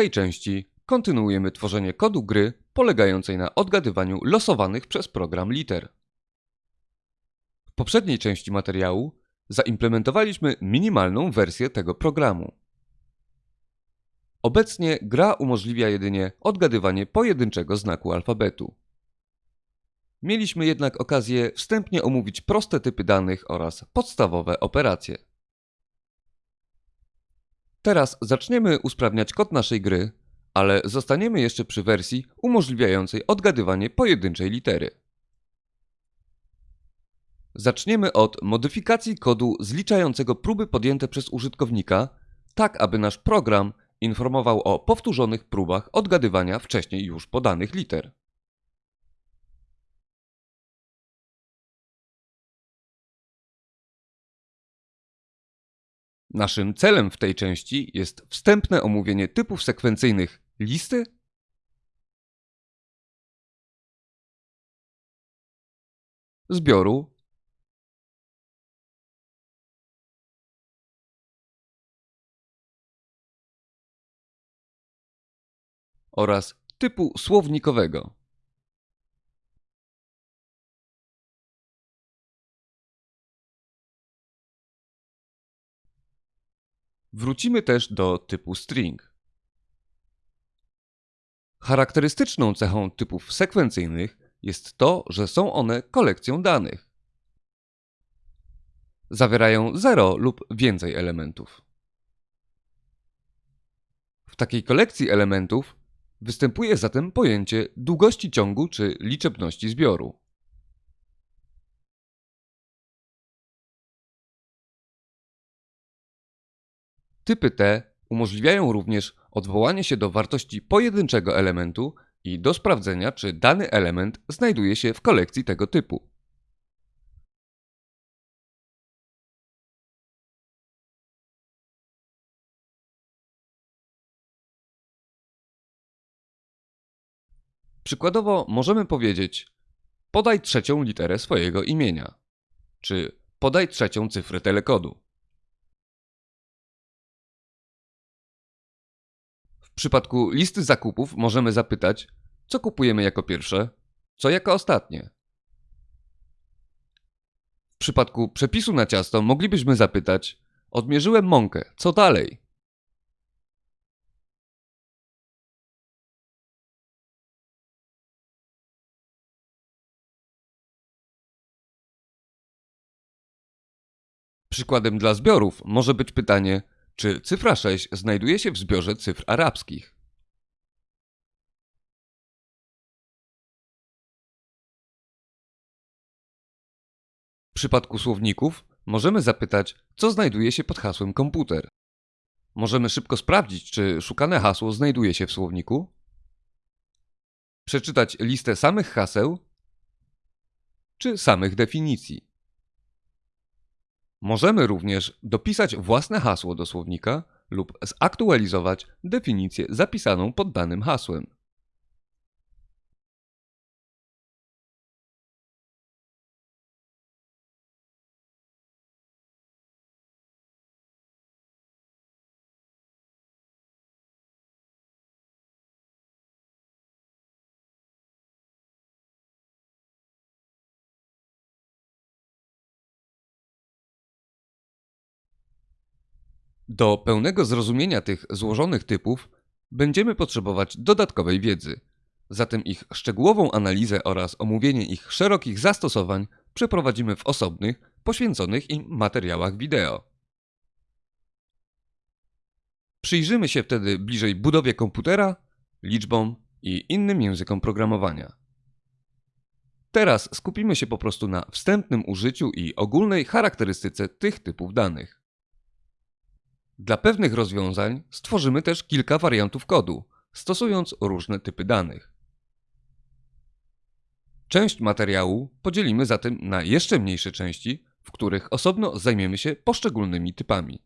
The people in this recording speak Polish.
tej części kontynuujemy tworzenie kodu gry polegającej na odgadywaniu losowanych przez program liter. W poprzedniej części materiału zaimplementowaliśmy minimalną wersję tego programu. Obecnie gra umożliwia jedynie odgadywanie pojedynczego znaku alfabetu. Mieliśmy jednak okazję wstępnie omówić proste typy danych oraz podstawowe operacje. Teraz zaczniemy usprawniać kod naszej gry, ale zostaniemy jeszcze przy wersji umożliwiającej odgadywanie pojedynczej litery. Zaczniemy od modyfikacji kodu zliczającego próby podjęte przez użytkownika, tak aby nasz program informował o powtórzonych próbach odgadywania wcześniej już podanych liter. Naszym celem w tej części jest wstępne omówienie typów sekwencyjnych listy zbioru oraz typu słownikowego. Wrócimy też do typu string. Charakterystyczną cechą typów sekwencyjnych jest to, że są one kolekcją danych. Zawierają 0 lub więcej elementów. W takiej kolekcji elementów występuje zatem pojęcie długości ciągu czy liczebności zbioru. Typy te umożliwiają również odwołanie się do wartości pojedynczego elementu i do sprawdzenia, czy dany element znajduje się w kolekcji tego typu. Przykładowo możemy powiedzieć podaj trzecią literę swojego imienia, czy podaj trzecią cyfrę telekodu. W przypadku listy zakupów możemy zapytać, co kupujemy jako pierwsze, co jako ostatnie. W przypadku przepisu na ciasto moglibyśmy zapytać, odmierzyłem mąkę, co dalej? Przykładem dla zbiorów może być pytanie, czy cyfra 6 znajduje się w zbiorze cyfr arabskich? W przypadku słowników możemy zapytać, co znajduje się pod hasłem komputer. Możemy szybko sprawdzić, czy szukane hasło znajduje się w słowniku, przeczytać listę samych haseł, czy samych definicji. Możemy również dopisać własne hasło do słownika lub zaktualizować definicję zapisaną pod danym hasłem. Do pełnego zrozumienia tych złożonych typów będziemy potrzebować dodatkowej wiedzy. Zatem ich szczegółową analizę oraz omówienie ich szerokich zastosowań przeprowadzimy w osobnych, poświęconych im materiałach wideo. Przyjrzymy się wtedy bliżej budowie komputera, liczbom i innym językom programowania. Teraz skupimy się po prostu na wstępnym użyciu i ogólnej charakterystyce tych typów danych. Dla pewnych rozwiązań stworzymy też kilka wariantów kodu, stosując różne typy danych. Część materiału podzielimy zatem na jeszcze mniejsze części, w których osobno zajmiemy się poszczególnymi typami.